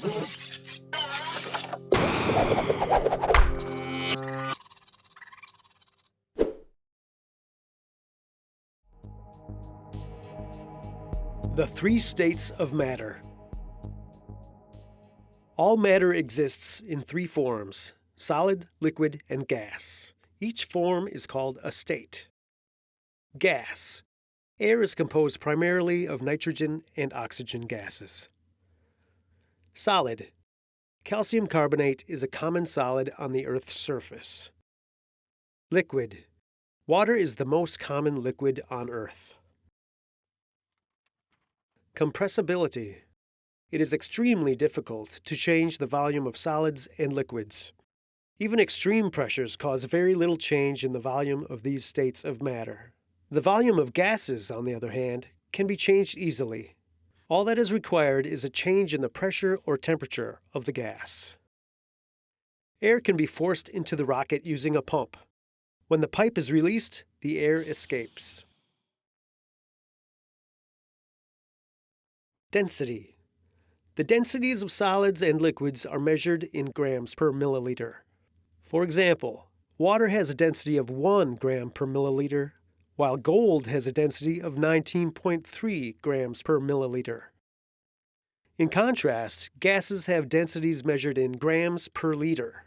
The three states of matter. All matter exists in three forms solid, liquid, and gas. Each form is called a state. Gas. Air is composed primarily of nitrogen and oxygen gases. Solid. Calcium carbonate is a common solid on the Earth's surface. Liquid. Water is the most common liquid on Earth. Compressibility. It is extremely difficult to change the volume of solids and liquids. Even extreme pressures cause very little change in the volume of these states of matter. The volume of gases, on the other hand, can be changed easily. All that is required is a change in the pressure or temperature of the gas. Air can be forced into the rocket using a pump. When the pipe is released, the air escapes. Density. The densities of solids and liquids are measured in grams per milliliter. For example, water has a density of 1 gram per milliliter while gold has a density of 19.3 grams per milliliter. In contrast, gases have densities measured in grams per liter.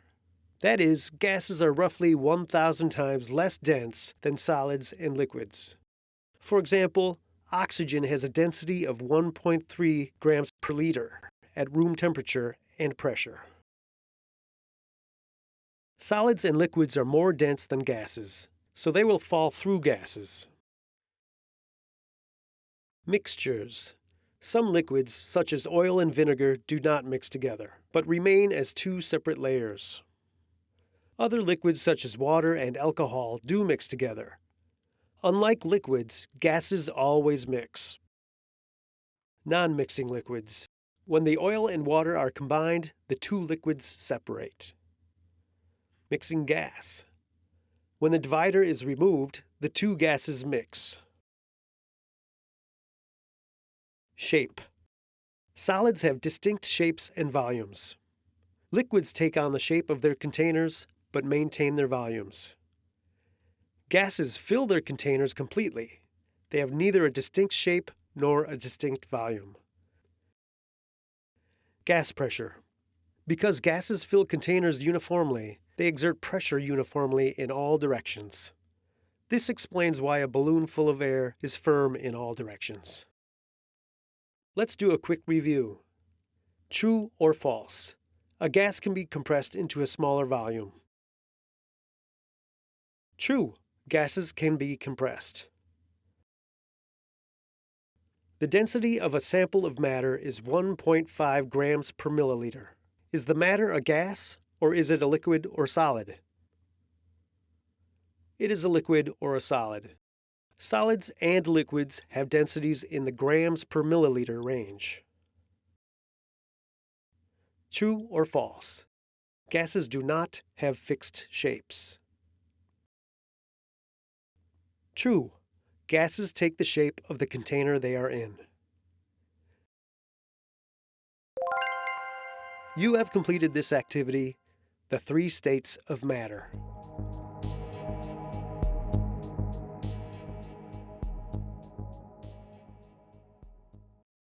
That is, gases are roughly 1,000 times less dense than solids and liquids. For example, oxygen has a density of 1.3 grams per liter at room temperature and pressure. Solids and liquids are more dense than gases, so they will fall through gases. Mixtures. Some liquids, such as oil and vinegar, do not mix together, but remain as two separate layers. Other liquids, such as water and alcohol, do mix together. Unlike liquids, gases always mix. Non-mixing liquids. When the oil and water are combined, the two liquids separate. Mixing gas. When the divider is removed, the two gases mix. Shape. Solids have distinct shapes and volumes. Liquids take on the shape of their containers, but maintain their volumes. Gases fill their containers completely. They have neither a distinct shape nor a distinct volume. Gas pressure. Because gases fill containers uniformly, they exert pressure uniformly in all directions. This explains why a balloon full of air is firm in all directions. Let's do a quick review. True or false? A gas can be compressed into a smaller volume. True, gases can be compressed. The density of a sample of matter is 1.5 grams per milliliter. Is the matter a gas or is it a liquid or solid? It is a liquid or a solid. Solids and liquids have densities in the grams per milliliter range. True or false? Gases do not have fixed shapes. True. Gases take the shape of the container they are in. You have completed this activity the three states of matter.